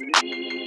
Thanks.